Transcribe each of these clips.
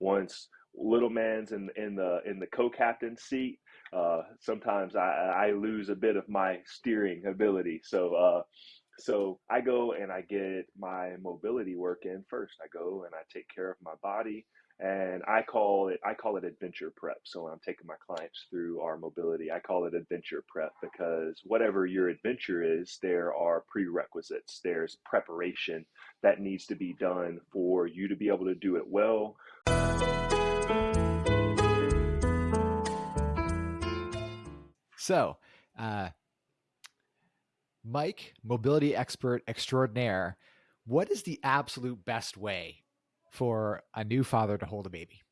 once little man's in in the in the co-captain seat, uh, sometimes I, I lose a bit of my steering ability. So uh, so I go and I get my mobility work in first. I go and I take care of my body and I call it I call it adventure prep. So when I'm taking my clients through our mobility, I call it adventure prep because whatever your adventure is, there are prerequisites. There's preparation that needs to be done for you to be able to do it well. So, uh, Mike, mobility expert extraordinaire, what is the absolute best way for a new father to hold a baby?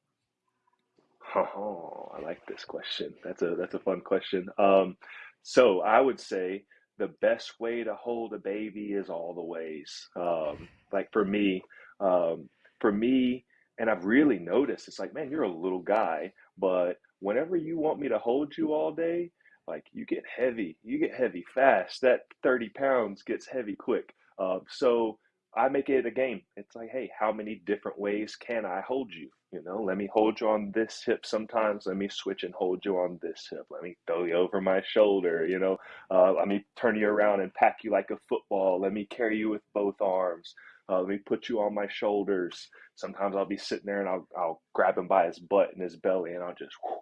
Oh, I like this question. That's a that's a fun question. Um, so I would say the best way to hold a baby is all the ways. Um, like for me, um, for me, and I've really noticed it's like, man, you're a little guy, but whenever you want me to hold you all day, like you get heavy, you get heavy fast. That 30 pounds gets heavy quick. Uh, so I make it a game. It's like, hey, how many different ways can I hold you? You know, let me hold you on this hip sometimes. Let me switch and hold you on this hip. Let me throw you over my shoulder. You know, uh, let me turn you around and pack you like a football. Let me carry you with both arms. Uh, let me put you on my shoulders. Sometimes I'll be sitting there and I'll, I'll grab him by his butt and his belly and I'll just whoo,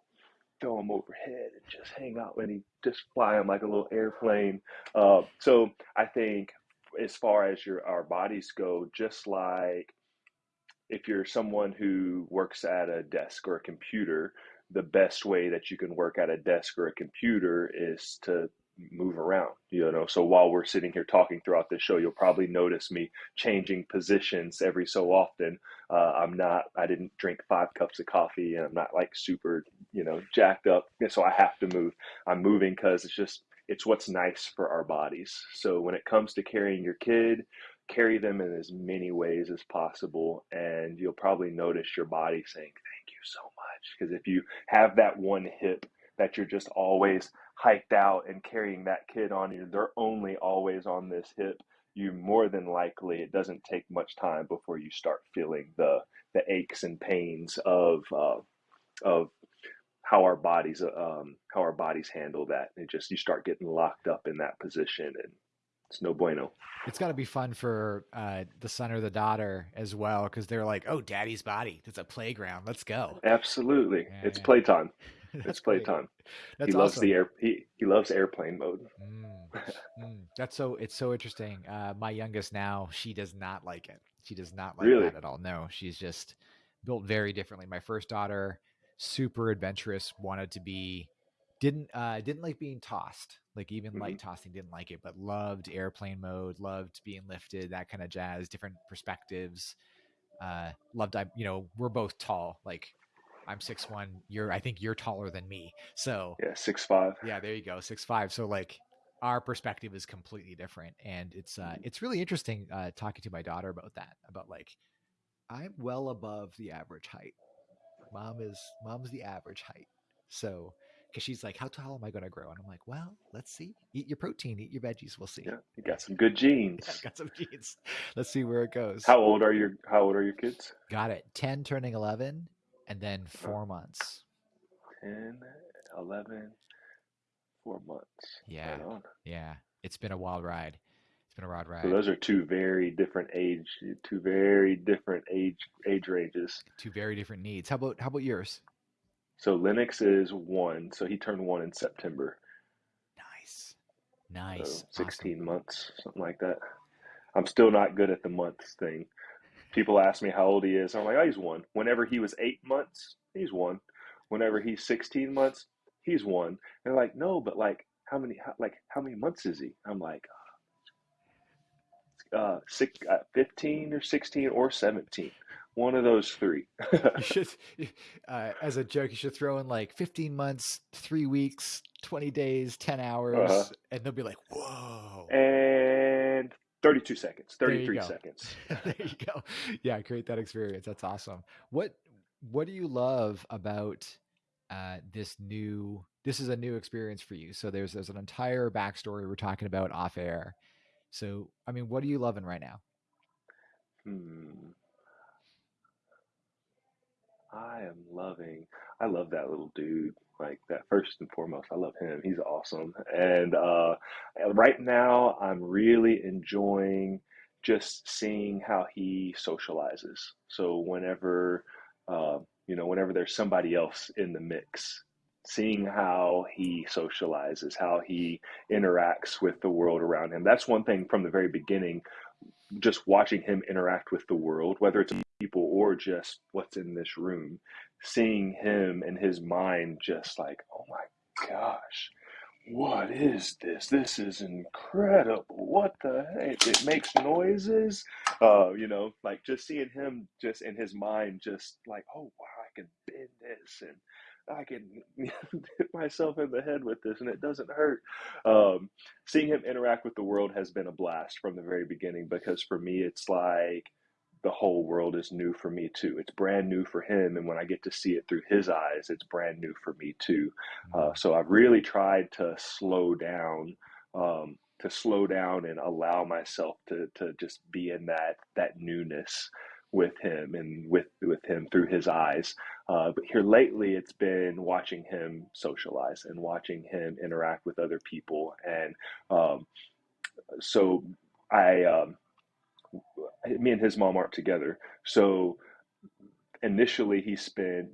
throw him overhead and just hang out and he just fly him like a little airplane. Uh, so I think as far as your our bodies go, just like if you're someone who works at a desk or a computer, the best way that you can work at a desk or a computer is to move around you know? So while we're sitting here talking throughout this show you'll probably notice me changing positions every so often. Uh, i'm not i didn't drink five cups of coffee and i'm not like super you know jacked up so i have to move. I'm moving because it's just it's what's nice for our bodies. So when it comes to carrying your kid carry them in as many ways as possible and you'll probably notice your body saying thank you so much. Because if you have that one hip that you're just always hiked out and carrying that kid on you, they're only always on this hip, you more than likely it doesn't take much time before you start feeling the the aches and pains of uh, of how our bodies um, how our bodies handle that. And just you start getting locked up in that position, and it's no bueno. It's got to be fun for uh, the son or the daughter as well because they're like, "Oh, daddy's body. It's a playground. Let's go." Absolutely, yeah, it's yeah. playtime. it's playtime. He awesome. loves the air. He he loves airplane mode. Mm, mm, that's so. It's so interesting. Uh, my youngest now, she does not like it. She does not like really? that at all. No, she's just built very differently. My first daughter, super adventurous, wanted to be, didn't uh, didn't like being tossed. Like even mm-hmm. light tossing, didn't like it, but loved airplane mode, loved being lifted, that kind of jazz, different perspectives. Uh, loved I, you know, we're both tall, like I'm six one. You're I think you're taller than me. So yeah, six five. Yeah, there you go, six five. So like our perspective is completely different, and it's uh, mm-hmm. it's really interesting uh, talking to my daughter about that. About like I'm well above the average height. Mom is mom's the average height. So because she's like, "How tall am I going to grow?" And I'm like, "Well, let's see. Eat your protein, eat your veggies. We'll see." Yeah, you got some good genes. Yeah, got some genes. Let's see where it goes. How old are your How old are your kids? Got it. Ten turning eleven, and then four months. 10, 11, four months. Yeah. Right yeah. It's been a wild ride. It's been a wild ride. So those are two very different age, two very different age age ranges. Two very different needs. How about how about yours? So Lennox is one, so he turned one in September. Nice, nice. So Sixteen awesome. months, something like that. I'm still not good at the months thing people ask me how old he is. I'm like, oh, he's one. Whenever he was eight months, he's one. Whenever he's 16 months, he's one. And they're like, no, but like, how many, how, like, how many months is he? I'm like, uh, six, uh, 15 or 16 or 17. One of those three. you should, uh, as a joke, you should throw in like 15 months, three weeks, 20 days, 10 hours, uh-huh. and they'll be like, whoa. And 32 seconds 33 seconds. There you go. Yeah create that experience. That's awesome. What what do you love about uh, this new this is a new experience for you. So there's there's an entire backstory we're talking about off air. So i mean what are you loving right now? Hmm. I am loving. I love that little dude. Like that first and foremost, I love him. He's awesome. And uh, right now, I'm really enjoying just seeing how he socializes. So whenever, uh, you know, whenever there's somebody else in the mix, seeing how he socializes, how he interacts with the world around him. That's one thing from the very beginning just watching him interact with the world, whether it's people or just what's in this room, seeing him and his mind just like, oh my gosh, what is this? This is incredible. What the heck? It makes noises. Uh, you know, like just seeing him just in his mind, just like, oh wow, I can bend this and I can hit myself in the head with this and it doesn't hurt. Um, seeing him interact with the world has been a blast from the very beginning because for me, it's like the whole world is new for me too. It's brand new for him. And when I get to see it through his eyes, it's brand new for me too. Uh, mm-hmm. so I've really tried to slow down. Um, to slow down and allow myself to to just be in that that newness with him and with with him through his eyes. Uh, but here lately, it's been watching him socialize and watching him interact with other people, and um, so I, um, me and his mom aren't together, so initially he spent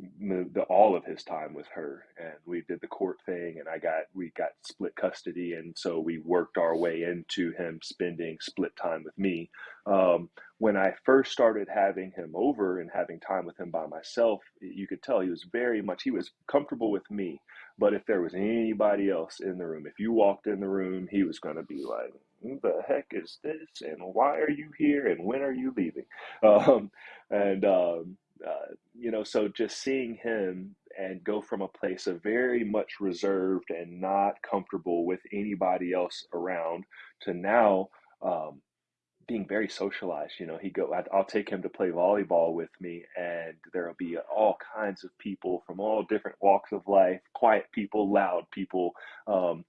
the, all of his time with her and we did the court thing and i got we got split custody and so we worked our way into him spending split time with me. Um, when i first started having him over and having time with him by myself you could tell he was very much he was comfortable with me. But if there was anybody else in the room if you walked in the room he was going to be like who the heck is this and why are you here and when are you leaving um, and um, uh, you know, so just seeing him and go from a place of very much reserved and not comfortable with anybody else around to now um, being very socialized. You know, he go, I, will take him to play volleyball with me, and there'll be all kinds of people from all different walks of life, quiet people, loud people, um,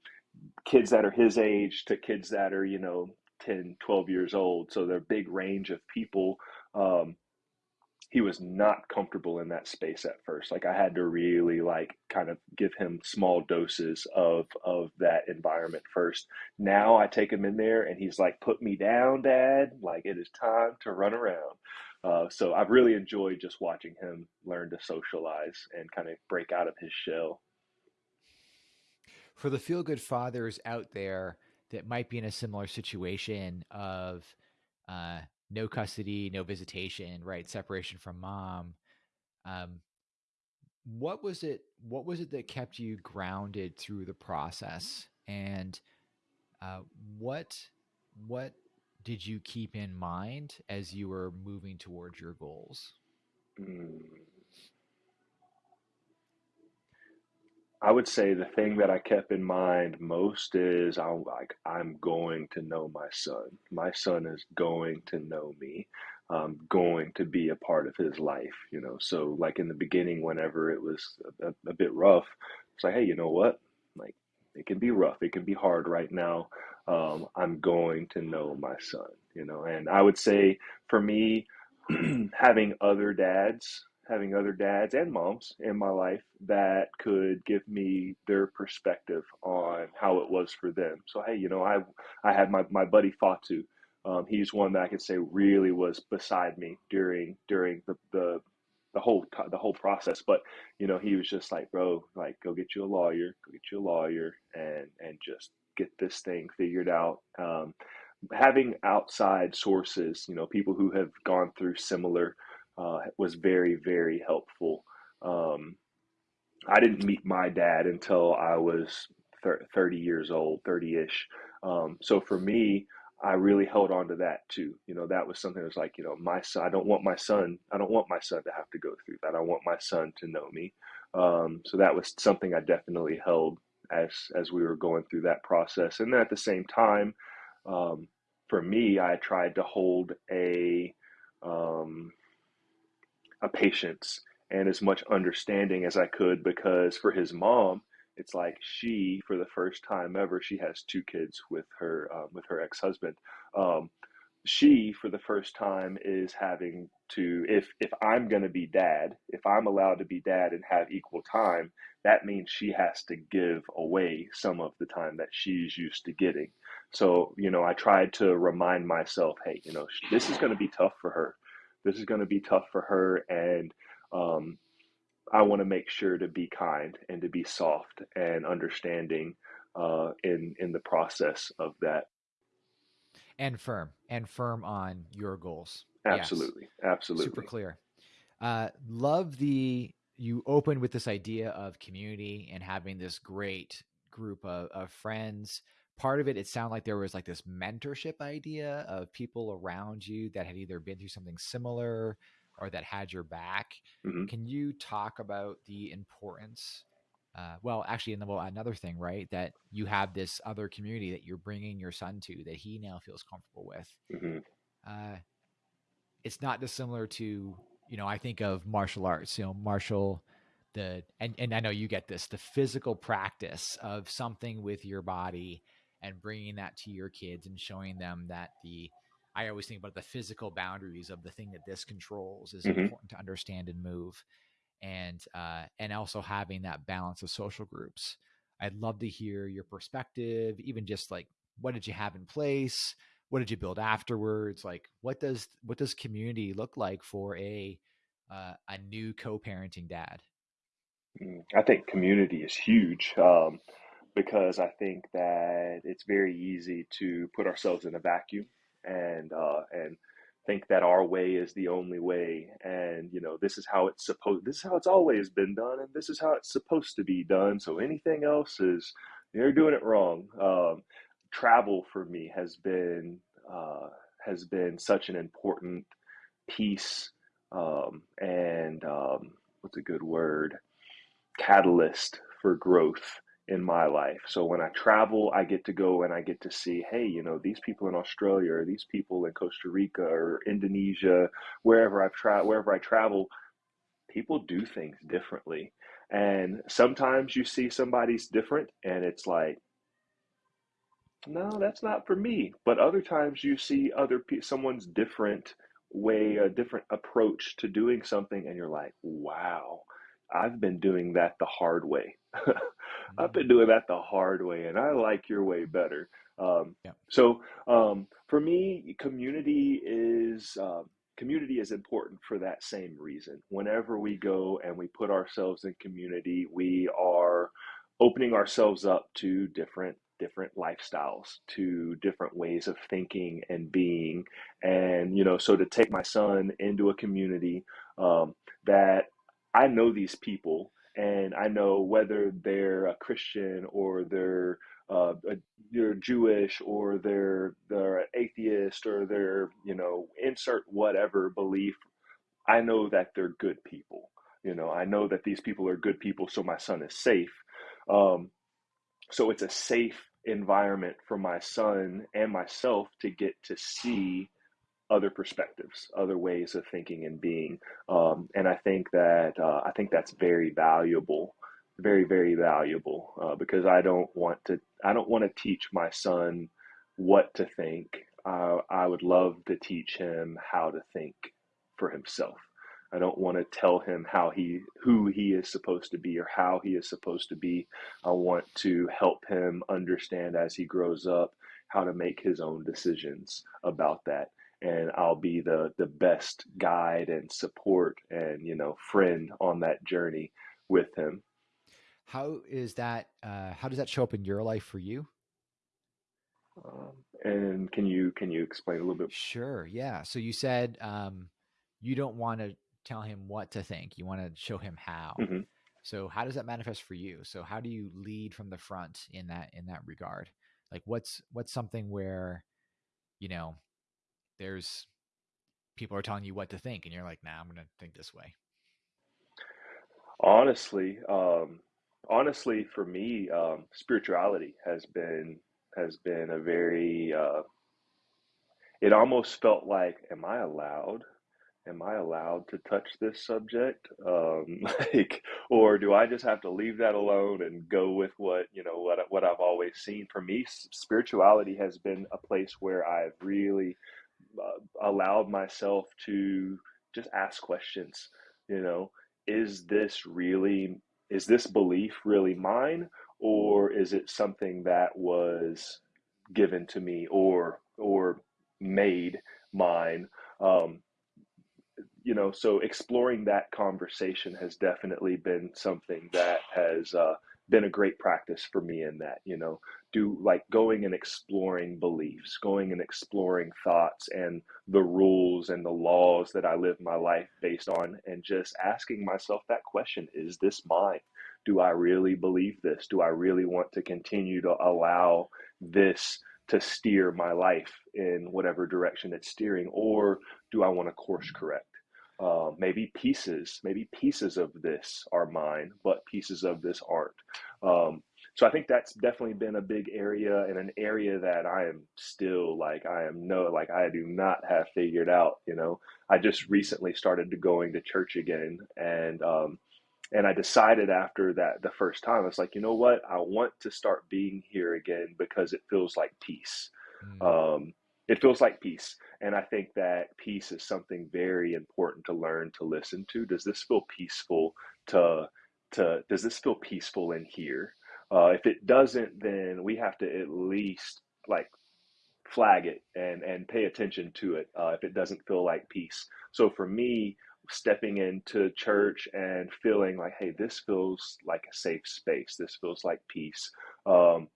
kids that are his age to kids that are, you know, 10, 12 years old. So they're a big range of people. Um, he was not comfortable in that space at first. Like I had to really like kind of give him small doses of of that environment first. Now I take him in there and he's like, "Put me down, Dad. Like it is time to run around." Uh, so I've really enjoyed just watching him learn to socialize and kind of break out of his shell. For the feel good fathers out there that might be in a similar situation of uh, no custody, no visitation, right? Separation from mom. Um, what was it? What was it that kept you grounded through the process? And uh, what what did you keep in mind as you were moving towards your goals? Mm. I would say the thing that I kept in mind most is I'm like I'm going to know my son. My son is going to know me. I'm going to be a part of his life, you know. So like in the beginning, whenever it was a, a bit rough, it's like, hey, you know what? Like it can be rough, it can be hard right now. Um, I'm going to know my son, you know. And I would say for me, having other dads having other dads and moms in my life that could give me their perspective on how it was for them. So hey, you know, I I had my, my buddy Fatu. Um, he's one that I could say really was beside me during during the, the the whole the whole process. But you know, he was just like, bro, like go get you a lawyer, go get you a lawyer, and and just get this thing figured out. Um, having outside sources, you know, people who have gone through similar uh, was very, very helpful. Um, I didn't meet my dad until I was 30 years old, 30 ish. Um, so for me, I really held on to that too. You know, that was something that was like, you know, my son, I don't want my son, I don't want my son to have to go through that. I want my son to know me. Um, so that was something I definitely held as, as we were going through that process. And then at the same time, um, for me, I tried to hold a, um, a patience and as much understanding as I could because for his mom, it's like she, for the first time ever, she has two kids with her uh, with her ex husband. Um, she for the first time is having to if if i'm going to be dad if i'm allowed to be dad and have equal time that means she has to give away some of the time that she's used to getting so you know i tried to remind myself hey you know this is going to be tough for her this is going to be tough for her and um, i want to make sure to be kind and to be soft and understanding uh, in in the process of that and firm and firm on your goals. Absolutely, yes. absolutely, super clear. Uh, love the you opened with this idea of community and having this great group of, of friends. Part of it, it sounded like there was like this mentorship idea of people around you that had either been through something similar or that had your back. Mm-hmm. Can you talk about the importance uh, well, actually, and well, another thing, right? That you have this other community that you're bringing your son to that he now feels comfortable with. Mm-hmm. Uh, it's not dissimilar to, you know, I think of martial arts. You know, martial, the and and I know you get this, the physical practice of something with your body and bringing that to your kids and showing them that the I always think about the physical boundaries of the thing that this controls is mm-hmm. important to understand and move and uh, and also having that balance of social groups. I'd love to hear your perspective, even just like what did you have in place, what did you build afterwards, like what does what does community look like for a uh, a new co-parenting dad? Mm, I think community is huge um, because I think that it's very easy to put ourselves in a vacuum and uh, and think that our way is the only way. And you know this is how it's supposed this is how it's always been done and this is how it's supposed to be done. So anything else is you're doing it wrong. Um, travel for me has been uh, has been such an important piece um, and um, what's a good word? Catalyst for growth in my life. So when I travel, I get to go and I get to see, hey, you know, these people in Australia or these people in Costa Rica or Indonesia, wherever I've tra- wherever I travel, people do things differently. And sometimes you see somebody's different and it's like, no, that's not for me. But other times you see other pe- someone's different way, a different approach to doing something, and you're like, wow, I've been doing that the hard way. I've been doing that the hard way, and I like your way better. Um, yeah. So um, for me, community is uh, community is important for that same reason. Whenever we go and we put ourselves in community, we are opening ourselves up to different different lifestyles to different ways of thinking and being and you know so to take my son into a community um, that I know these people and I know whether they're a Christian or they're uh, they're Jewish or they're they're atheist or they're you know insert whatever belief. I know that they're good people. You know, I know that these people are good people, so my son is safe. Um, so it's a safe environment for my son and myself to get to see other perspectives, other ways of thinking and being. Um, and I think that uh, I think that's very valuable, very very valuable uh, because I don't want to I don't want to teach my son what to think. I would love to teach him how to think for himself. I don't want to tell him how he who he is supposed to be or how he is supposed to be. I want to help him understand as he grows up how to make his own decisions about that and I'll be the the best guide and support and you know friend on that journey with him. How is that? Uh, how does that show up in your life for you? Um, and can you can you explain a little bit? Sure. Yeah. So you said um, you don't want to tell him what to think. You want to show him how. Mm-hmm. So how does that manifest for you? So how do you lead from the front in that in that regard? Like what's what's something where you know there's people are telling you what to think and you're like nah i'm gonna think this way. Honestly um honestly for me um spirituality has been has been a very uh it almost felt like am i allowed? Am i allowed to touch this subject? Um like or do i just have to leave that alone and go with what you know what what i've always seen? For me spirituality has been a place where i've really allowed myself to just ask questions. You know, is this really, is this belief really mine? Or is it something that was given to me or, or made mine? Um, you know, so exploring that conversation has definitely been something that has uh, been a great practice for me in that, you know, do like going and exploring beliefs, going and exploring thoughts and the rules and the laws that I live my life based on, and just asking myself that question is this mine? Do I really believe this? Do I really want to continue to allow this to steer my life in whatever direction it's steering? Or do I want to course correct? Uh, maybe pieces, maybe pieces of this are mine, but pieces of this aren't. Um, so I think that's definitely been a big area and an area that I am still like I am no like I do not have figured out. You know, I just recently started to going to church again, and um, and I decided after that the first time I was like, you know what, I want to start being here again because it feels like peace. Mm. Um, it feels like peace. And I think that peace is something very important to learn to listen to. Does this feel peaceful to to does this feel peaceful in here? Uh, if it doesn't, then we have to at least like flag it and and pay attention to it uh, if it doesn't feel like peace. So for me, stepping into church and feeling like, hey, this feels like a safe space. This feels like peace. Um,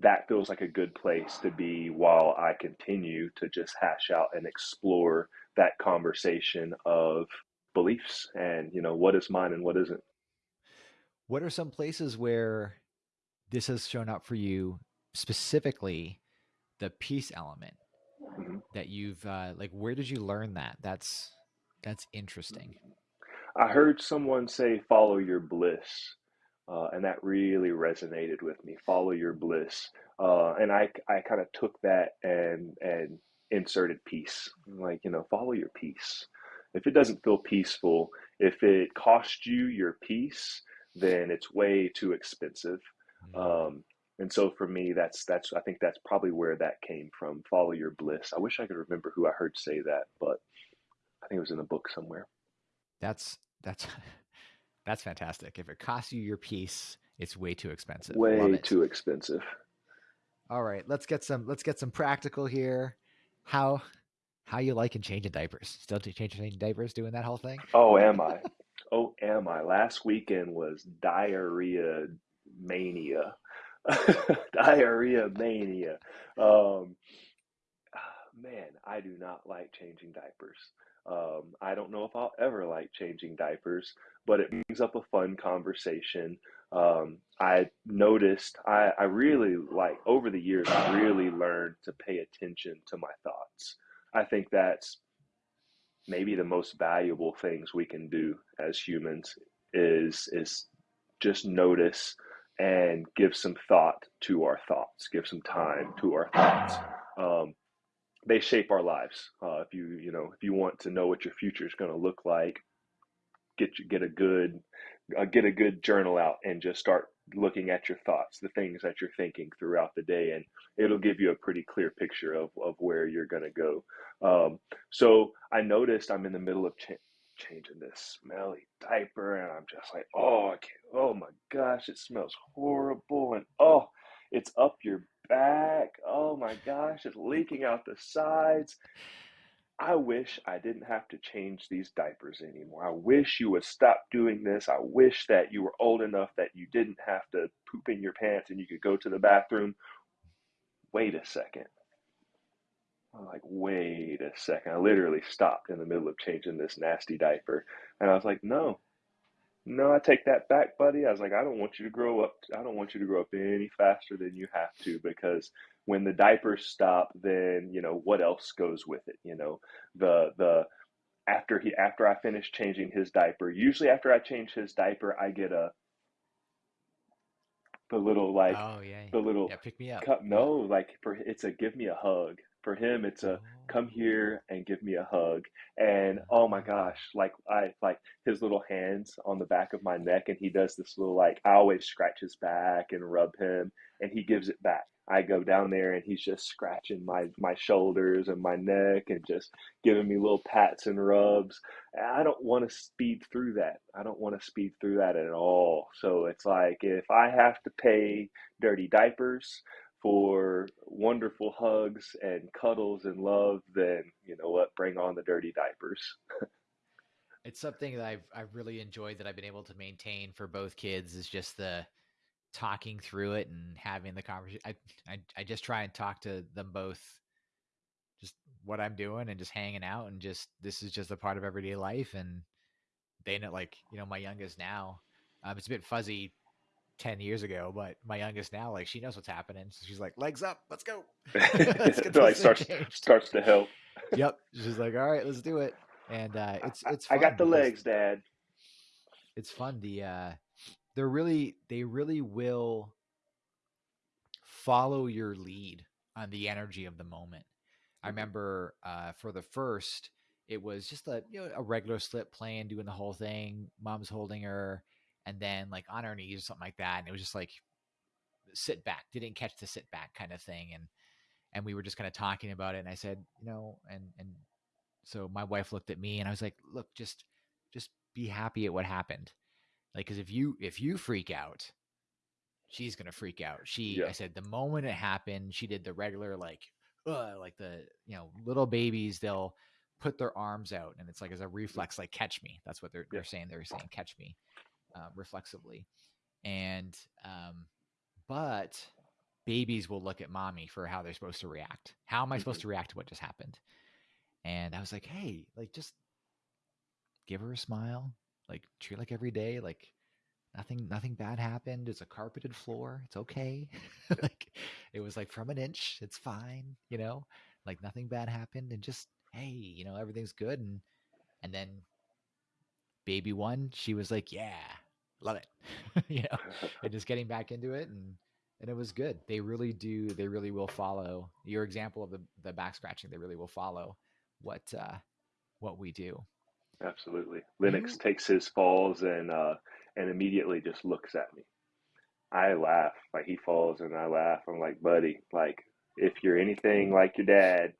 that feels like a good place to be while I continue to just hash out and explore that conversation of beliefs and you know what is mine and what isn't. What are some places where this has shown up for you specifically the peace element mm-hmm. that you've uh, like where did you learn that that's that's interesting i heard someone say follow your bliss uh, and that really resonated with me. Follow your bliss, uh, and I I kind of took that and and inserted peace. Like you know, follow your peace. If it doesn't feel peaceful, if it costs you your peace, then it's way too expensive. Mm-hmm. Um, and so for me, that's that's I think that's probably where that came from. Follow your bliss. I wish I could remember who I heard say that, but I think it was in a book somewhere. That's that's That's fantastic. If it costs you your peace, it's way too expensive. Way too expensive. All right, let's get some let's get some practical here. How how you liking changing diapers? Still changing diapers, doing that whole thing? Oh, am I? oh, am I? Last weekend was diarrhea mania. diarrhea mania. Um, man, I do not like changing diapers. Um, I don't know if I'll ever like changing diapers, but it brings up a fun conversation. Um, I noticed I, I really like over the years, I really learned to pay attention to my thoughts. I think that's maybe the most valuable things we can do as humans is is just notice and give some thought to our thoughts, give some time to our thoughts. Um, they shape our lives. Uh, if you you know if you want to know what your future is going to look like, get get a good uh, get a good journal out and just start looking at your thoughts, the things that you're thinking throughout the day, and it'll give you a pretty clear picture of of where you're going to go. Um, so I noticed I'm in the middle of ch- changing this smelly diaper, and I'm just like, oh, I can't, oh my gosh, it smells horrible, and oh, it's up your back. Oh my gosh, it's leaking out the sides. I wish I didn't have to change these diapers anymore. I wish you would stop doing this. I wish that you were old enough that you didn't have to poop in your pants and you could go to the bathroom. Wait a second. I'm like, wait a second. I literally stopped in the middle of changing this nasty diaper. And I was like, no, no, I take that back, buddy. I was like, I don't want you to grow up. I don't want you to grow up any faster than you have to because when the diapers stop, then you know what else goes with it. You know, the the after he after I finish changing his diaper. Usually, after I change his diaper, I get a the little like oh yeah the little yeah pick me up cup. No, like for it's a give me a hug For him, it's a oh. come here and give me a hug. And oh my gosh, like I like his little hands on the back of my neck, and he does this little like I always scratch his back and rub him, and he gives it back. I go down there and he's just scratching my my shoulders and my neck and just giving me little pats and rubs. I don't want to speed through that. I don't want to speed through that at all. So it's like if I have to pay dirty diapers for wonderful hugs and cuddles and love, then you know what? Bring on the dirty diapers. it's something that I've I've really enjoyed that I've been able to maintain for both kids is just the talking through it and having the conversation. I, I, I just try and talk to them both, just what I'm doing and just hanging out and just this is just a part of everyday life. And they know, like you know, my youngest now, um, it's a bit fuzzy 10 years ago, but my youngest now, like she knows what's happening. So she's like, legs up, let's go. let's get like starts, starts to help. yep. She's like, all right, let's do it. And uh, it's, it's, I got the legs, dad. It's fun. The, uh, they're really they really will follow your lead on the energy of the moment. I mm-hmm. remember uh, for the first, it was just a you know a regular slip playing, doing the whole thing. Mom's holding her, and then like on her knees or something like that, and it was just like sit back. Didn't catch the sit back kind of thing, and and we were just kind of talking about it. And I said, you know, and and so my wife looked at me, and I was like, look, just just be happy at what happened like, because if you if you freak out, she's gonna freak out. She, yeah. I said, the moment it happened, she did the regular like, uh, like the you know little babies. They'll put their arms out, and it's like as a reflex, like catch me. That's what they're yeah. they're saying. They're saying catch me, uh, reflexively, and um, but babies will look at mommy for how they're supposed to react. How am I supposed mm-hmm. to react to what just happened? And I was like, hey, like just give her a smile, like treat like every day, like nothing nothing bad happened. It's a carpeted floor. It's okay. like it was like from an inch. It's fine, you know? Like nothing bad happened and just hey, you know, everything's good and and then baby one, she was like, "Yeah, love it." you know, and just getting back into it and and it was good. They really do they really will follow your example of the the back scratching. They really will follow what uh what we do. Absolutely. You... takes his falls and uh, and immediately just looks at me. I laugh like he falls and I laugh. I'm like, buddy, like if you're anything like your dad,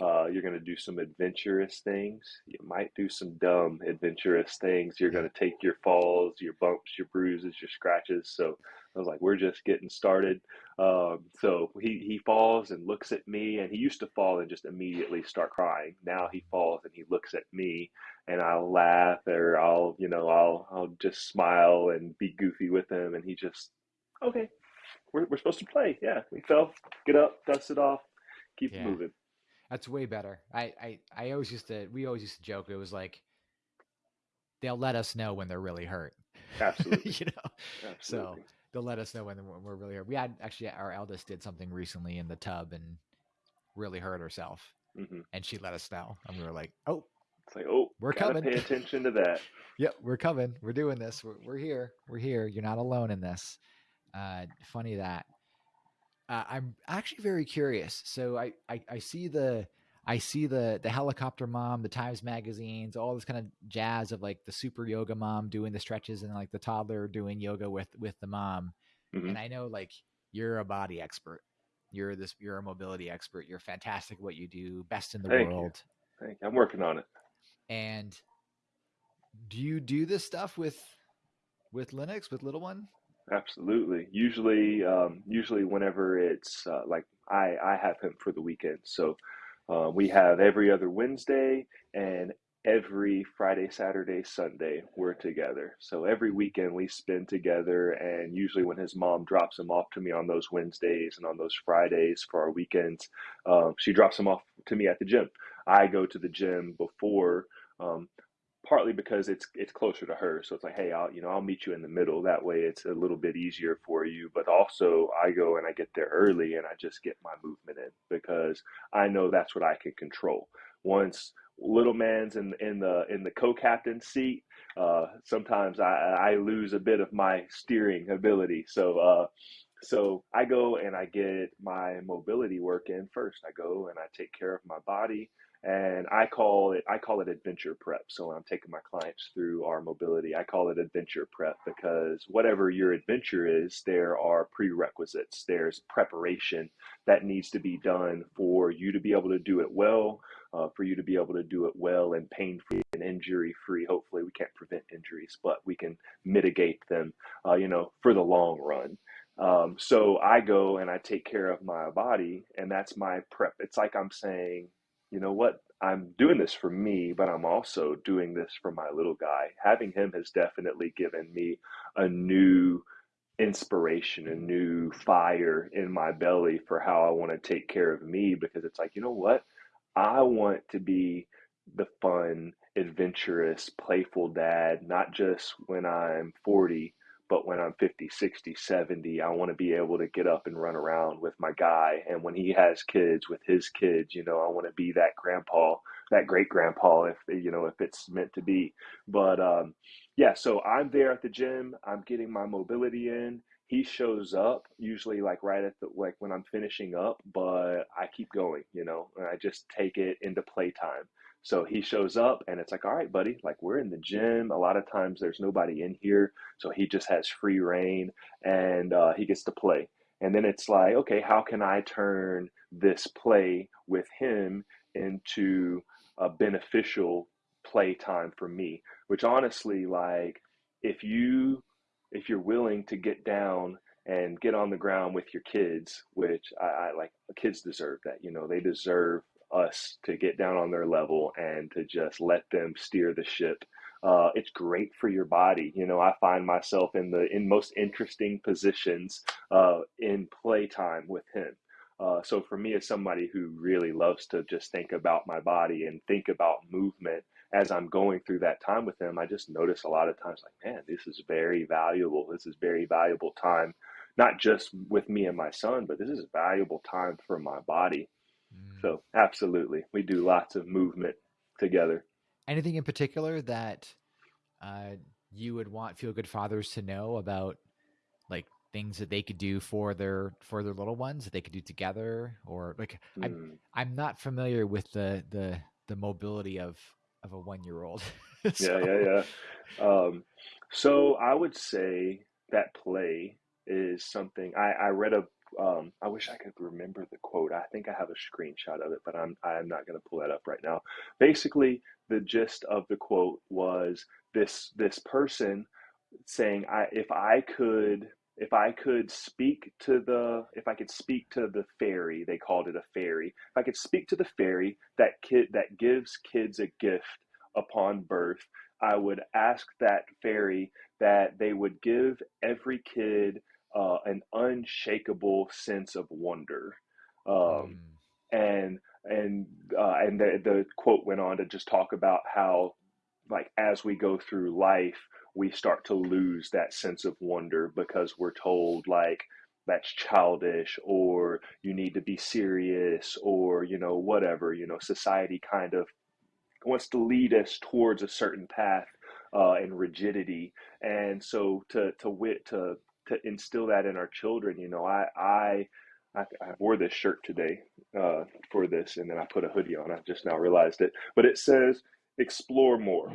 uh, you're going to do some adventurous things. You might do some dumb adventurous things. You're going to take your falls, your bumps, your bruises, your scratches. So I was like, we're just getting started. Um, so he, he falls and looks at me, and he used to fall and just immediately start crying. Now he falls and he looks at me, and I'll laugh or I'll, you know, I'll, I'll just smile and be goofy with him. And he just, okay, we're, we're supposed to play. Yeah, we fell, get up, dust it off, keep yeah. moving. That's way better. I, I, I always used to, we always used to joke. It was like, they'll let us know when they're really hurt. Absolutely. you know, Absolutely. so they'll let us know when we're really hurt. We had actually, our eldest did something recently in the tub and really hurt herself. Mm-hmm. And she let us know. And we were like, oh, it's like, oh, we're coming. Pay attention to that. yep, we're coming. We're doing this. We're, we're here. We're here. You're not alone in this. Uh, funny that uh, I'm actually very curious. So I, I, I see the I see the the helicopter mom, the Times magazines, all this kind of jazz of like the super yoga mom doing the stretches and like the toddler doing yoga with with the mom. Mm-hmm. And I know like you're a body expert. You're this you're a mobility expert. You're fantastic at what you do, best in the Thank world. You. Thank you. I'm working on it. And do you do this stuff with with Lennox with little one? Absolutely. Usually, um, usually whenever it's uh, like I, I have him for the weekend. So uh, we have every other Wednesday and every Friday, Saturday, Sunday we're together. So every weekend we spend together, and usually when his mom drops him off to me on those Wednesdays and on those Fridays for our weekends, um, she drops him off to me at the gym. I go to the gym before um, partly because it's it's closer to her. So it's like hey i'll you know i'll meet you in the middle. That way it's a little bit easier for you. But also i go and i get there early and i just get my movement in because i know that's what i can control. Once little man's in in the in the co-captain seat uh, sometimes I, I lose a bit of my steering ability. So uh, so I go and I get my mobility work in first. I go and I take care of my body and I call it I call it adventure prep. So when I'm taking my clients through our mobility, I call it adventure prep because whatever your adventure is, there are prerequisites. There's preparation that needs to be done for you to be able to do it well, uh, for you to be able to do it well and pain free and injury free. Hopefully, we can't prevent injuries, but we can mitigate them, uh, you know, for the long run. Um, so I go and I take care of my body, and that's my prep. It's like I'm saying, you know what? I'm doing this for me, but I'm also doing this for my little guy. Having him has definitely given me a new inspiration, a new fire in my belly for how I want to take care of me because it's like, you know what? I want to be the fun, adventurous, playful dad, not just when I'm 40, but when I'm 50, 60, 70, I want to be able to get up and run around with my guy. And when he has kids with his kids, you know, I want to be that grandpa, that great grandpa, if, you know, if it's meant to be. But um, yeah, so I'm there at the gym. I'm getting my mobility in. He shows up usually like right at the, like when I'm finishing up, but I keep going, you know, and I just take it into playtime. So he shows up and it's like, all right, buddy, like we're in the gym. A lot of times there's nobody in here. So he just has free rein and uh, he gets to play. And then it's like, okay, how can I turn this play with him into a beneficial play time for me? Which honestly, like, if you if you're willing to get down and get on the ground with your kids, which I, I like, kids deserve that. You know, they deserve us to get down on their level and to just let them steer the ship. Uh, it's great for your body. You know, I find myself in the in most interesting positions uh, in playtime with him. Uh, so for me, as somebody who really loves to just think about my body and think about movement as I'm going through that time with him, I just notice a lot of times like, man, this is very valuable. This is very valuable time, not just with me and my son, but this is valuable time for my body. Mm. So absolutely, we do lots of movement together. Anything in particular that uh, you would want feel good fathers to know about, like things that they could do for their for their little ones that they could do together, or like mm. I'm I'm not familiar with the the the mobility of of a one year old. so. Yeah, yeah, yeah. Um, so I would say that play is something I, I read a um, I wish I could remember the quote. I think I have a screenshot of it, but I'm I'm not going to pull that up right now. Basically, the gist of the quote was this this person saying, "I if I could." If I could speak to the, if I could speak to the fairy, they called it a fairy. If I could speak to the fairy that kid that gives kids a gift upon birth, I would ask that fairy that they would give every kid uh, an unshakable sense of wonder. Um, mm. And and uh, and the, the quote went on to just talk about how like as we go through life we start to lose that sense of wonder because we're told like that's childish or you need to be serious or you know whatever you know society kind of wants to lead us towards a certain path uh, and rigidity and so to to wit to to instill that in our children. You know, I I I, I wore this shirt today uh, for this, and then I put a hoodie on. I just now realized it, but it says "Explore More."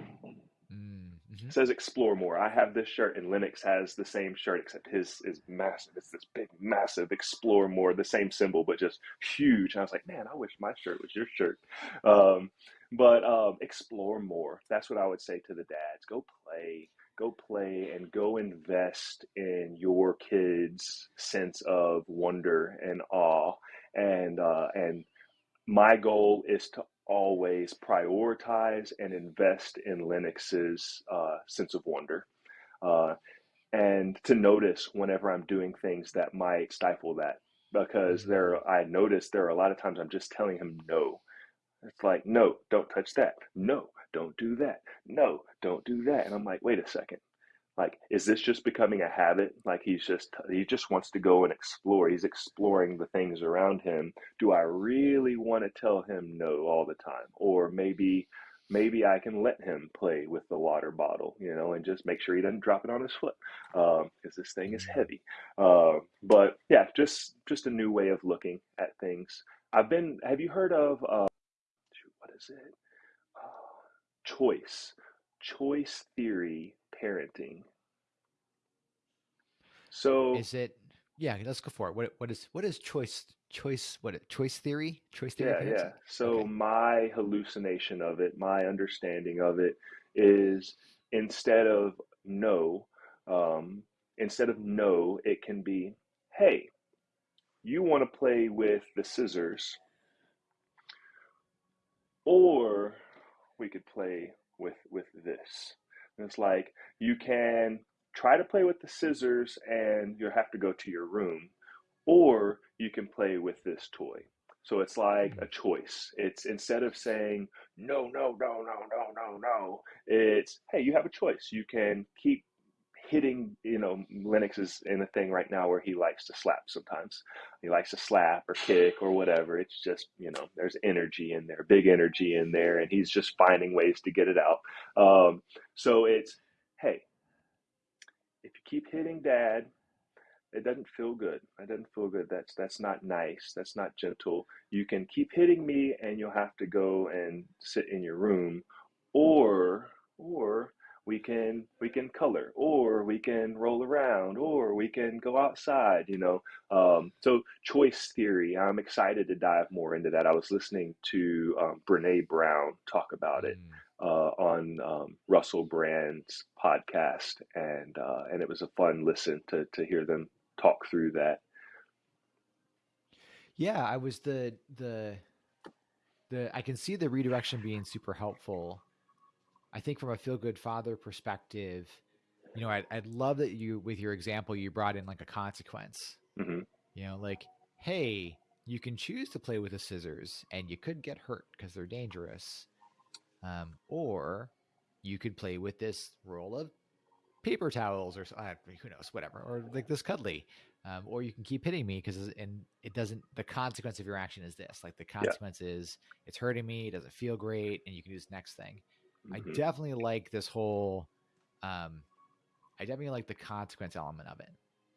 Mm-hmm. It says "Explore More." I have this shirt, and Lennox has the same shirt, except his is massive. It's this big, massive "Explore More," the same symbol, but just huge. And I was like, man, I wish my shirt was your shirt. Um, but um, explore more. That's what I would say to the dads. Go play go play and go invest in your kids' sense of wonder and awe. And uh, and my goal is to always prioritize and invest in Lennox's uh, sense of wonder. Uh, and to notice whenever I'm doing things that might stifle that, because mm-hmm. there, I notice there are a lot of times I'm just telling him no. It's like, no, don't touch that. No, don't do that. No, don't do that. And I'm like, wait a second. Like, is this just becoming a habit? Like he's just he just wants to go and explore. He's exploring the things around him. Do I really want to tell him no all the time? Or maybe maybe I can let him play with the water bottle, you know, and just make sure he doesn't drop it on his foot because um, this thing is Mm-hmm. heavy. Uh, but yeah, just just a new way of looking at things. I've been. Have you heard of uh, what is it? Uh, choice, choice theory parenting. So Is it? Yeah, let's go for it. What what is what is choice choice what choice theory? Choice theory Yeah, yeah. So Okay. my hallucination of it, my understanding of it is instead of no, um, instead of no, it can be, hey, you want to play with the scissors, or we could play with with this. And it's like you can try to play with the scissors and you'll have to go to your room, or you can play with this toy. So it's like a choice. It's instead of saying no, no, no, no, no, no, no, it's hey, you have a choice. You can keep hitting, you know, Lennox is in a thing right now where he likes to slap sometimes. He likes to slap or kick or whatever. It's just, you know, there's energy in there, big energy in there, and he's just finding ways to get it out. Um, so it's, hey, if you keep hitting dad, it doesn't feel good. It doesn't feel good. That's that's not nice. That's not gentle. You can keep hitting me and you'll have to go and sit in your room or or we can we can color or we can roll around or we can go outside you know um, so choice theory i'm excited to dive more into that i was listening to um, brene brown talk about it Mm. uh, on um, russell brand's podcast and uh, and it was a fun listen to to hear them talk through that Yeah, I was the the the I can see the redirection being super helpful. I think from a feel good father perspective, you know, I'd, I'd love that you with your example you brought in like a consequence. hmm You know, like, hey, you can choose to play with the scissors and you could get hurt because they're dangerous. Um, or you could play with this roll of paper towels or uh, who knows, whatever, or like this cuddly. Um, or you can keep hitting me because and it doesn't. The consequence of your action is this. Like the yeah consequence is it's hurting me. It doesn't feel great, and you can do this next thing. I hmm definitely like this whole. Um, I definitely like the consequence element of it.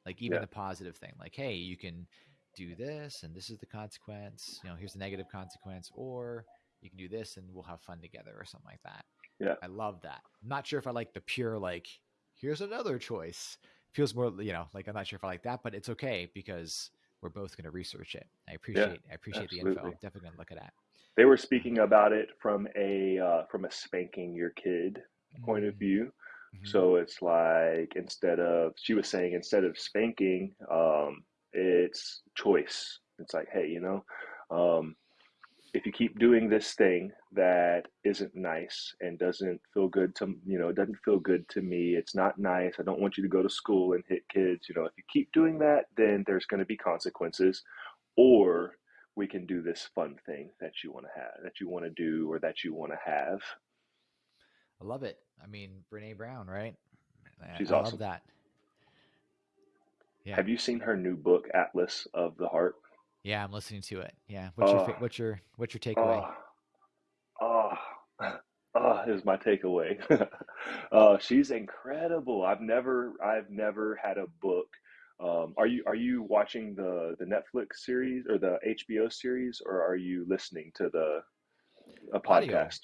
Like even yeah the positive thing. Like hey, you can do this, and this is the consequence. You know, here's the negative consequence, or you can do this, and we'll have fun together, or something like that. yeah I love that. I'm not sure if I like the pure like here's another choice. Feels more you know like I'm not sure if I like that, but it's okay because we're both going to research it. I yeah appreciate I appreciate the info. I'm definitely going to look at that. They were speaking about it from a uh, from a spanking your kid point of mm, view mhm. So it's like instead of she was saying instead of spanking, um, it's choice. It's like, hey, you know, um, if you keep doing this thing that isn't nice and doesn't feel good to you know, it doesn't feel good to me. It's not nice. I don't want you to go to school and hit kids. You know, if you keep doing that, then there's going to be consequences. Or we can do this fun thing that you want to have, that you want to do, or that you want to have. I love it. I mean, Brene Brown, right? She's I, I love awesome. that. Yeah, Have you seen her new book, Atlas of the Heart? yeah. I'm listening to it. Yeah. What's your Oh, what's your what's your takeaway? oh, oh, oh, is my takeaway. uh, she's incredible. I've never, I've never had a book. Um, are you, are you watching the the Netflix series or the HBO series, or are you listening to the a Audio, podcast?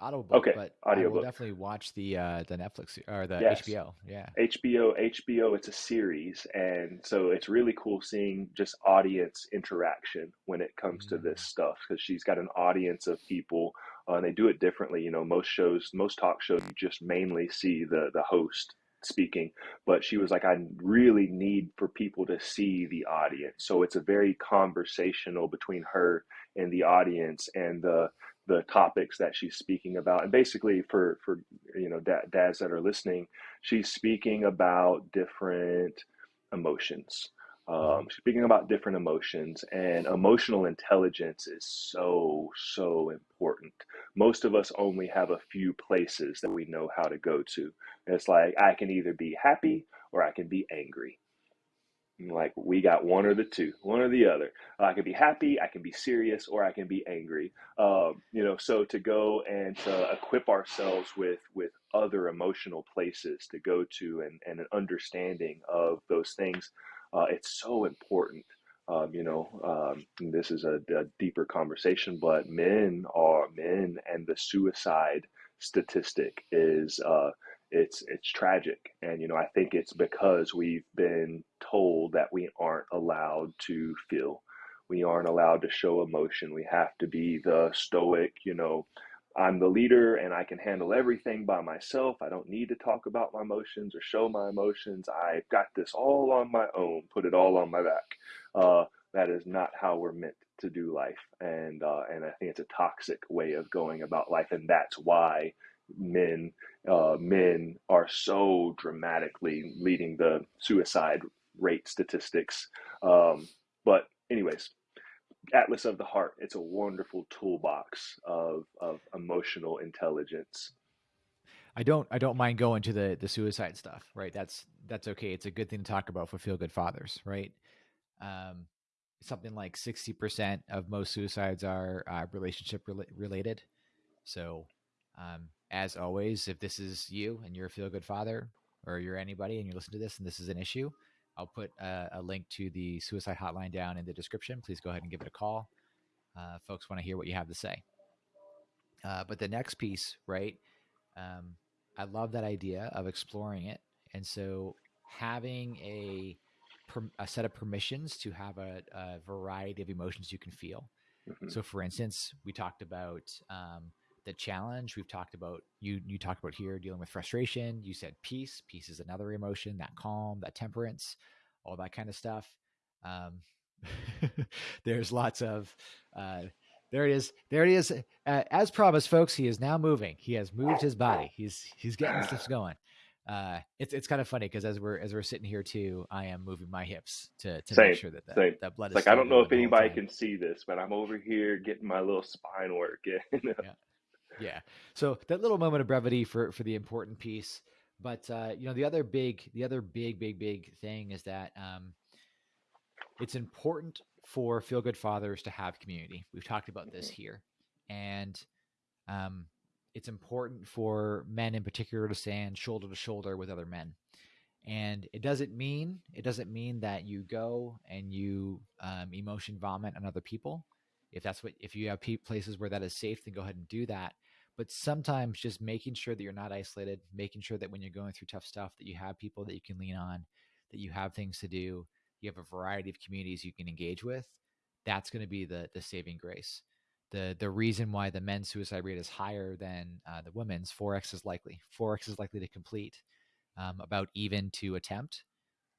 audio Okay, but I will definitely watch the uh the Netflix or the Yes. HBO. Yeah. HBO, HBO, it's a series, and so it's really cool seeing just audience interaction when it comes to this Mm, stuff because she's got an audience of people, uh, and they do it differently. You know, most shows, most talk shows, you just mainly see the the host speaking, but she was like, I really need for people to see the audience, so it's a very conversational between her and the audience and the the topics that she's speaking about, and basically for for you know da- dads that are listening she's speaking about different emotions. Um, speaking about different emotions, and emotional intelligence is so, so important. Most of us only have a few places that we know how to go to. And it's like, I can either be happy or I can be angry. like we got one or the two, one or the other. I can be happy, I can be serious, or I can be angry. Um, you know, so to go and to equip ourselves with with other emotional places to go to and, and an understanding of those things, uh, it's so important. Um, you know, um, this is a, a, deeper conversation, but men are men, and the suicide statistic is uh, it's it's tragic. And you know i think it's because we've been told that we aren't allowed to feel. We aren't allowed to show emotion. We have to be the stoic you know i'm the leader and i can handle everything by myself. I don't need to talk about my emotions or show my emotions. I've got this all on my own put it all on my back. Uh, that is not how we're meant to do life. And uh, and i think it's a toxic way of going about life and that's why men uh, men are so dramatically leading the suicide rate statistics. Um, but anyways, Atlas of the Heart. It's a wonderful toolbox of of emotional intelligence. I don't I don't mind going to the the suicide stuff, right? That's that's okay. It's a good thing to talk about for feel good fathers, right? Um, something like sixty percent of most suicides are uh, relationship re- related. So um, as always, if this is you and you're a feel good father or you're anybody and you listen to this and this is an issue, I'll put a, a, link to the suicide hotline down in the description. Please go ahead and give it a call. Uh, folks want to hear what you have to say. Uh, but the next piece, right? Um, I love that idea of exploring it. And so having a, a set of permissions to have a, a variety of emotions you can feel. Mm-hmm. So, for instance, we talked about um, the challenge we've talked about you you talked about here dealing with frustration you said peace peace is another emotion that calm that temperance all that kind of stuff um, there's lots of uh, there it is there it is uh, as promised folks he is now moving he has moved his body he's he's getting stuff going uh, it's it's kind of funny because as we're as we're sitting here too, I am moving my hips to, to same, make sure that same. that blood it's is like I don't know if anybody can see this, but I'm over here getting my little spine work. yeah. Yeah. So that little moment of brevity for for the important piece, but uh, you know the other big the other big big big thing is that um, it's important for feel good fathers to have community. We've talked about this here, and um, it's important for men in particular to stand shoulder to shoulder with other men. And it doesn't mean it doesn't mean that you go and you um, emotion vomit on other people. If that's what if you have places where that is safe, then go ahead and do that but sometimes just making sure that you're not isolated making sure that when you're going through tough stuff that you have people that you can lean on that you have things to do you have a variety of communities you can engage with that's going to be the the saving grace. The the reason why the men's suicide rate is higher than uh, the women's 4x is likely 4x is likely to complete um, about even to attempt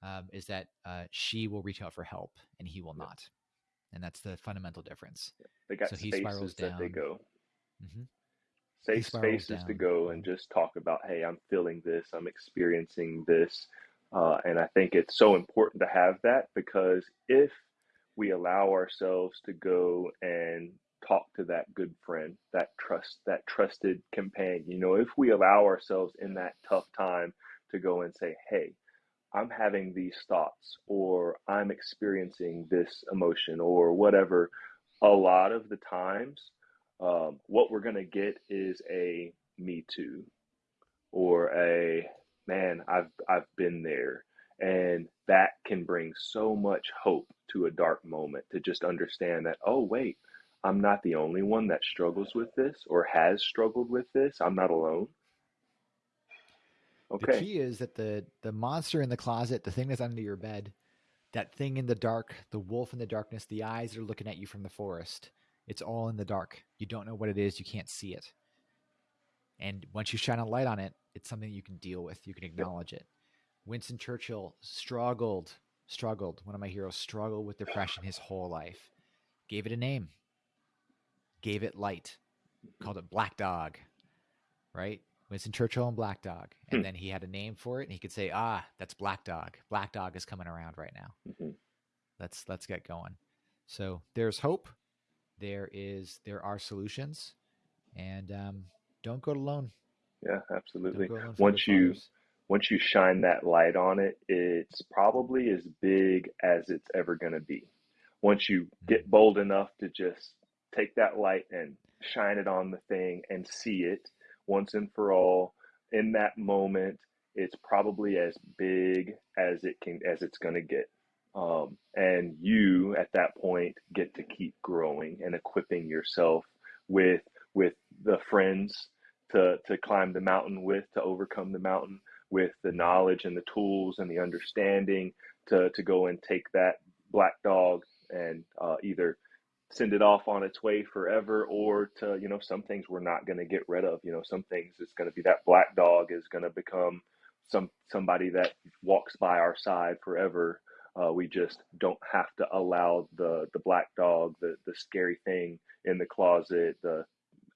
um, is that uh, she will reach out for help and he will not and that's the fundamental difference. They got so he spirals down. they go. Mm-hmm safe spaces to go and just talk about, hey, I'm feeling this, I'm experiencing this. Uh, and I think it's so important to have that because if we allow ourselves to go and talk to that good friend, that trust, that trusted companion, you know, if we allow ourselves in that tough time to go and say, hey, I'm having these thoughts, or I'm experiencing this emotion, or whatever, a lot of the times um, what we're going to get is a me too or a man i've i've been there. And that can bring so much hope to a dark moment to just understand that oh wait i'm not the only one that struggles with this or has struggled with this. I'm not alone. Okay. the key is that the the monster in the closet the thing that's under your bed that thing in the dark the wolf in the darkness the eyes that are looking at you from the forest it's all in the dark. You don't know what it is. You can't see it. And once you shine a light on it, it's something you can deal with. You can acknowledge it. Winston Churchill struggled, struggled. One of my heroes struggled with depression his whole life. Gave it a name. Gave it light. Called it Black Dog. Right? Winston Churchill and Black Dog. And hmm. then he had a name for it and he could say, "Ah, that's Black Dog. Black Dog is coming around right now." Mm-hmm. Let's let's get going. So, there's hope there is there are solutions, and um, don't go alone. Yeah, absolutely. Once you once you shine that light on it, it's probably as big as it's ever going to be. Once you get Mm. bold enough to just take that light and shine it on the thing and see it once and for all in that moment, it's probably as big as it can as it's going to get. Um, and you at that point get to keep growing and equipping yourself with with the friends to to climb the mountain with, to overcome the mountain with the knowledge and the tools and the understanding to to go and take that black dog and uh, either send it off on its way forever or to you know some things we're not going to get rid of. You know some things it's going to be that black dog is going to become some somebody that walks by our side forever uh, we just don't have to allow the the black dog the the scary thing in the closet the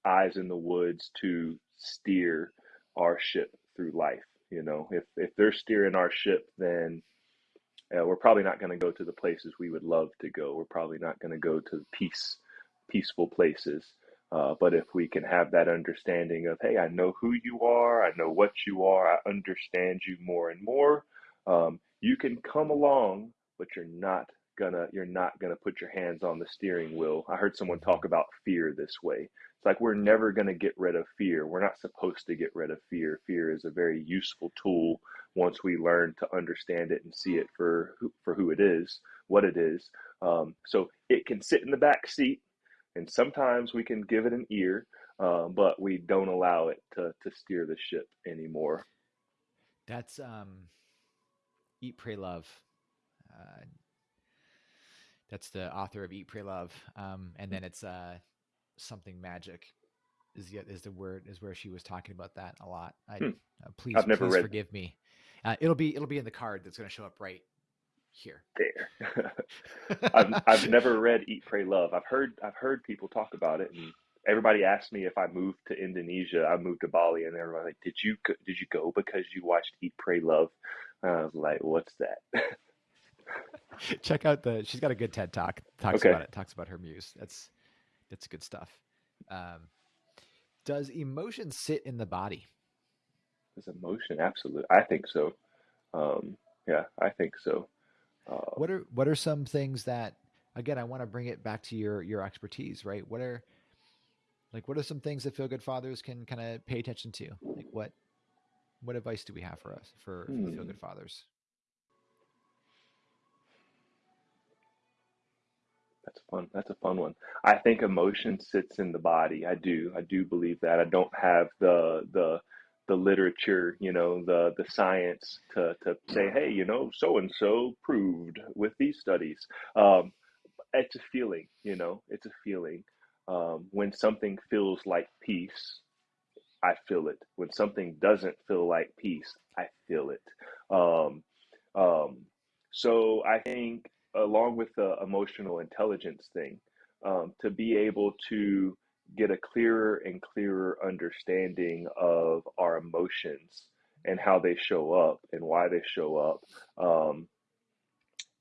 eyes in the woods to steer our ship through life you know if if they're steering our ship then uh, we're probably not going to go to the places we would love to go. We're probably not going to go to peace, peaceful places. Uh, but if we can have that understanding of, hey, I know who you are, I know what you are, I understand you more and more, um, you can come along, but you're not gonna you're not gonna put your hands on the steering wheel. I heard someone talk about fear this way. It's like we're never gonna get rid of fear. We're not supposed to get rid of fear. Fear is a very useful tool once we learn to understand it and see it for who, for who it is, what it is. Um, so it can sit in the back seat, and sometimes we can give it an ear, uh, but we don't allow it to to steer the ship anymore. That's um, Eat, Pray, Love. Uh, that's the author of Eat, Pray, Love. Um, and then it's uh, something magic is the is the word is where she was talking about that a lot. I Hmm. uh, please please read- forgive me. Uh, it'll be it'll be in the card that's going to show up right here. There, I've I've never read Eat, Pray, Love. I've heard I've heard people talk about it, and everybody asked me if I moved to Indonesia. I moved to Bali, and everybody like, did you did you go because you watched Eat, Pray, Love? I was like, what's that? Check out the. She's got a good TED talk. Talks Okay. about it. Talks about her muse. That's that's good stuff. Um, does emotion sit in the body? Is emotion absolutely? I think so. Um, yeah, I think so. Uh, What are what are some things that again I want to bring it back to your your expertise, right? What are like what are some things that feel good fathers can kind of pay attention to? Like what what advice do we have for us for, for Hmm. feel good fathers? That's fun. That's a fun one. I think emotion sits in the body. I do. I do believe that. I don't have the the the literature, you know, the the science to to say, hey, you know, so and so proved with these studies. Um, it's a feeling, you know, it's a feeling. Um, when something feels like peace, I feel it. When something doesn't feel like peace, I feel it. Um, um, so I think, along with the emotional intelligence thing, um, to be able to get a clearer and clearer understanding of our emotions and how they show up and why they show up. Um,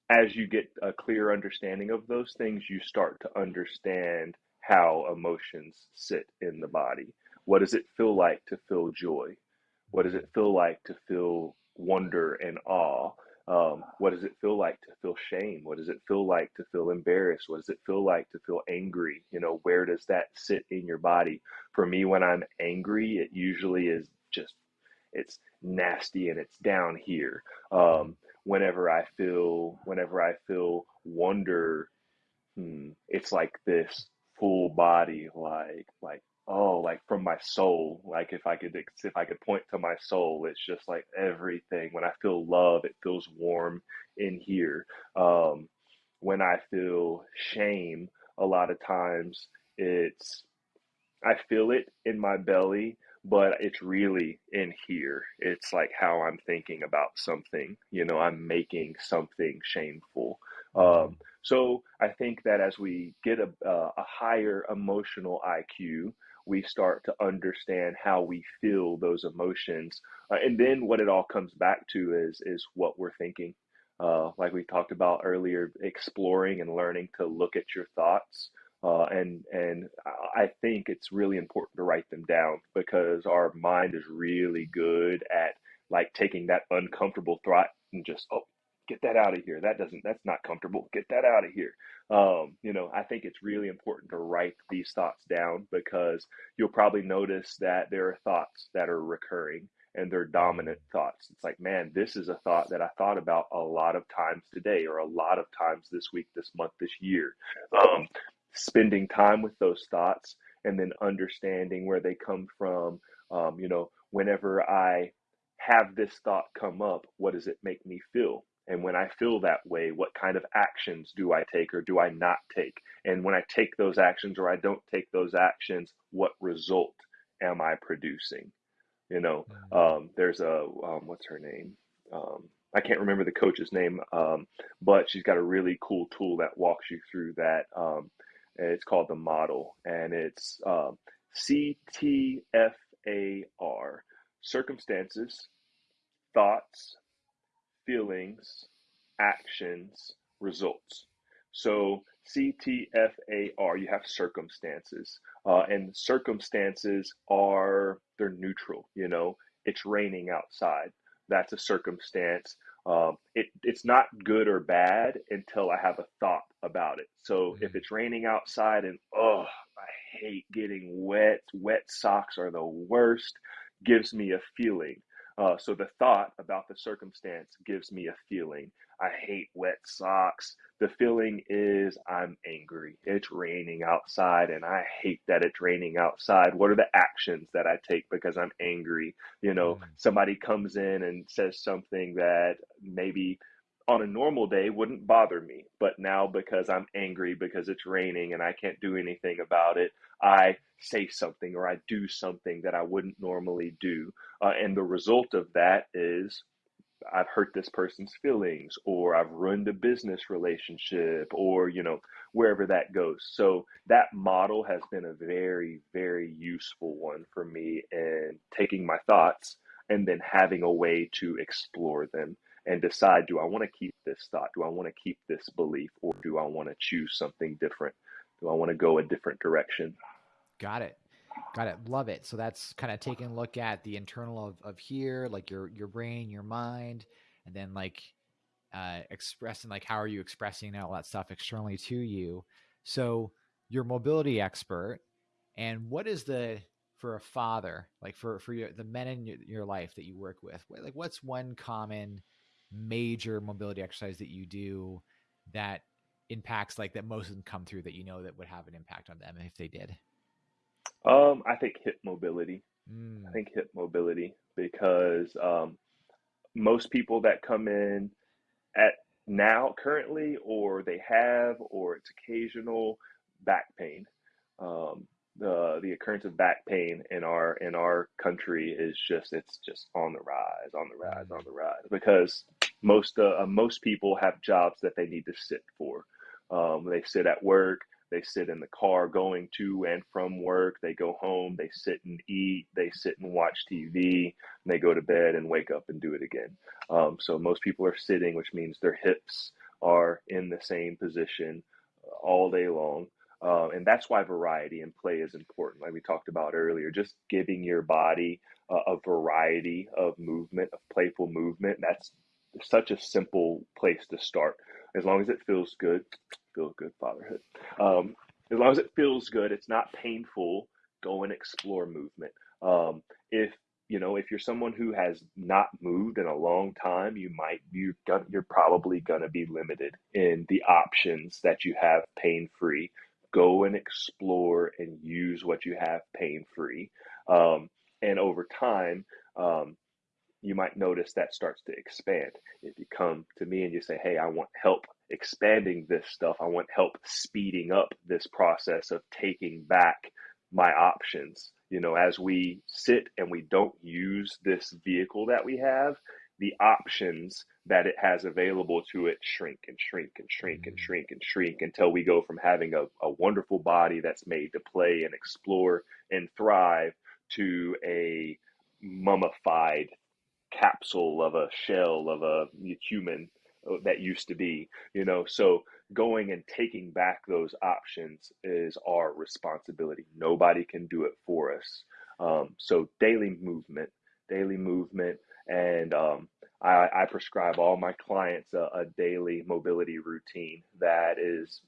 as you get a clear understanding of those things, you start to understand how emotions sit in the body. What does it feel like to feel joy? What does it feel like to feel wonder and awe? Um, what does it feel like to feel shame? What does it feel like to feel embarrassed? What does it feel like to feel angry? You know, where does that sit in your body? For me, when I'm angry, it usually is just, it's nasty and it's down here. Um, whenever I feel, whenever I feel wonder, hmm, it's like this full body, like, like, oh, like from my soul. Like if I could, if I could point to my soul, it's just like everything. When I feel love, it feels warm in here. Um, when I feel shame, a lot of times it's, I feel it in my belly, but it's really in here. It's like how I'm thinking about something. You know, I'm making something shameful. Um, so I think that as we get a, uh, a higher emotional IQ, we start to understand how we feel those emotions, uh, and then what it all comes back to is is what we're thinking. Uh, like we talked about earlier, exploring and learning to look at your thoughts. Uh, and and I think it's really important to write them down because our mind is really good at like taking that uncomfortable thought and just oh get that out of here. That doesn't that's not comfortable. Get that out of here. Um, you know i think it's really important to write these thoughts down because you'll probably notice that there are thoughts that are recurring and they're dominant thoughts. It's like man this is a thought that i thought about a lot of times today or a lot of times this week this month this year. Um, spending time with those thoughts and then understanding where they come from. Um, you know whenever i have this thought come up what does it make me feel and when I feel that way, what kind of actions do I take or do I not take? And when I take those actions or I don't take those actions, what result am I producing? You know, mm-hmm. um, there's a, um, what's her name? Um, I can't remember the coach's name, um, but she's got a really cool tool that walks you through that. Um, it's called the model, and it's um, CTFAR circumstances, thoughts, feelings, actions, results. So CTFAR, you have circumstances, uh, and circumstances are they're neutral. You know, it's raining outside. That's a circumstance. Um, it, it's not good or bad until I have a thought about it. So mm-hmm. if it's raining outside and oh, I hate getting wet. Wet socks are the worst. Gives me a feeling. Uh, so the thought about the circumstance gives me a feeling. I hate wet socks. The feeling is I'm angry. It's raining outside and I hate that it's raining outside. What are the actions that I take because I'm angry? You know, mm. somebody comes in and says something that maybe on a normal day wouldn't bother me. But now because I'm angry because it's raining and I can't do anything about it, I say something or I do something that I wouldn't normally do. Uh, and the result of that is I've hurt this person's feelings or I've ruined a business relationship or, you know, wherever that goes. So that model has been a very, very useful one for me in taking my thoughts and then having a way to explore them and decide do I want to keep this thought? Do I want to keep this belief? Or do I want to choose something different? Do I want to go a different direction? Got it. Got it. Love it. So that's kind of taking a look at the internal of, of here, like your your brain, your mind, and then like uh, expressing like how are you expressing all that stuff externally to you. So you're mobility expert, and what is the for a father, like for for your, the men in your, your life that you work with, like what's one common major mobility exercise that you do that impacts like that most of them come through that you know that would have an impact on them if they did? Um, I think hip mobility. Mm. I think hip mobility because um, most people that come in at now currently or they have or it's occasional back pain. Um, the the occurrence of back pain in our in our country is just it's just on the rise, on the rise, on the rise because most uh, most people have jobs that they need to sit for. Um, they sit at work, they sit in the car going to and from work, they go home, they sit and eat, they sit and watch TV, and they go to bed and wake up and do it again. Um, so most people are sitting, which means their hips are in the same position all day long. Uh, and that's why variety and play is important, like we talked about earlier. Just giving your body uh, a variety of movement, of playful movement. That's such a simple place to start. As long as it feels good, feels good fatherhood. Um, as long as it feels good, it's not painful. Go and explore movement. Um, if you know if you're someone who has not moved in a long time, you might you you're probably gonna be limited in the options that you have pain free go and explore and use what you have pain free. Um, and over time, um, you might notice that starts to expand. If you come to me and you say, Hey, I want help expanding this stuff, I want help speeding up this process of taking back my options. You know, as we sit and we don't use this vehicle that we have, the options that it has available to it shrink and shrink and shrink and mm. shrink and shrink until we go from having a, a wonderful body that's made to play and explore and thrive to a mummified capsule of a shell of a human uh, that used to be you know so going and taking back those options is our responsibility nobody can do it for us um, so daily movement daily movement and um, I, I, prescribe all my clients a, a daily mobility routine that is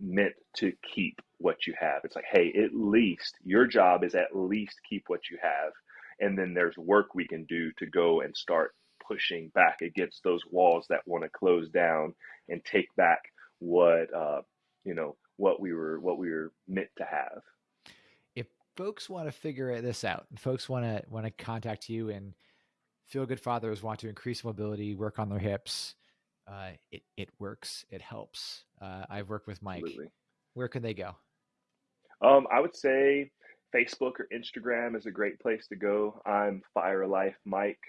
meant to keep what you have. It's like, hey, at least your job is at least keep what you have. And then there's work we can do to go and start pushing back against those walls that want to close down and take back what uh, you know what we were what we were meant to have. If folks want to figure this out, folks want to want to contact you and feel good fathers want to increase mobility, work on their hips, uh, it it works. It helps. Uh, I've worked with Mike. Absolutely. Where can they go? Um, I would say Facebook or Instagram is a great place to go. I'm Fire Life Mike,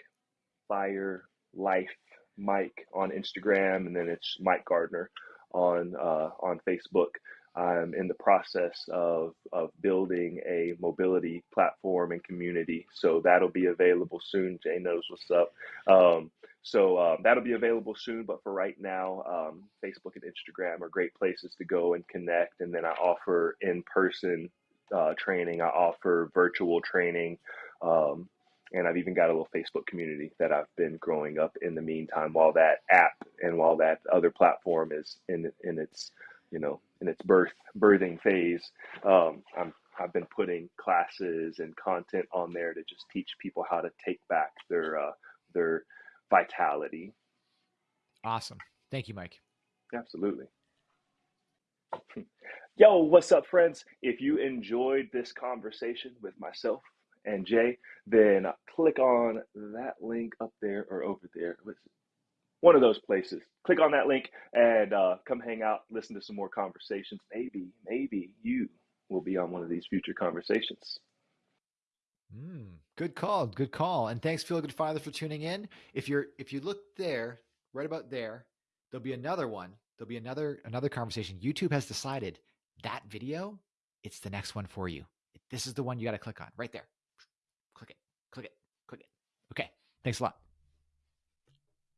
Fire Life Mike on Instagram, and then it's Mike Gardner on uh, on Facebook. I'm in the process of, of building a mobility platform and community. So that'll be available soon. Jay knows what's up. Um, so um, that'll be available soon. But for right now, um, Facebook and Instagram are great places to go and connect. And then I offer in person uh, training, I offer virtual training. Um, and I've even got a little Facebook community that I've been growing up in the meantime while that app and while that other platform is in in its you know in its birth birthing phase. Um, I'm I've been putting classes and content on there to just teach people how to take back their uh, their vitality. Awesome. Thank you, Mike. Absolutely. Yo, what's up, friends? If you enjoyed this conversation with myself and Jay, then click on that link up there or over there. One of those places. Click on that link and uh, come hang out, listen to some more conversations. Maybe, maybe you will be on one of these future conversations. Mm, good call. Good call. And thanks, Feel Good Father, for tuning in. If you're if you look there, right about there, there'll be another one. There'll be another another conversation. YouTube has decided that video, it's the next one for you. This is the one you got to click on right there. Click it. Click it. Click it. Okay. Thanks a lot.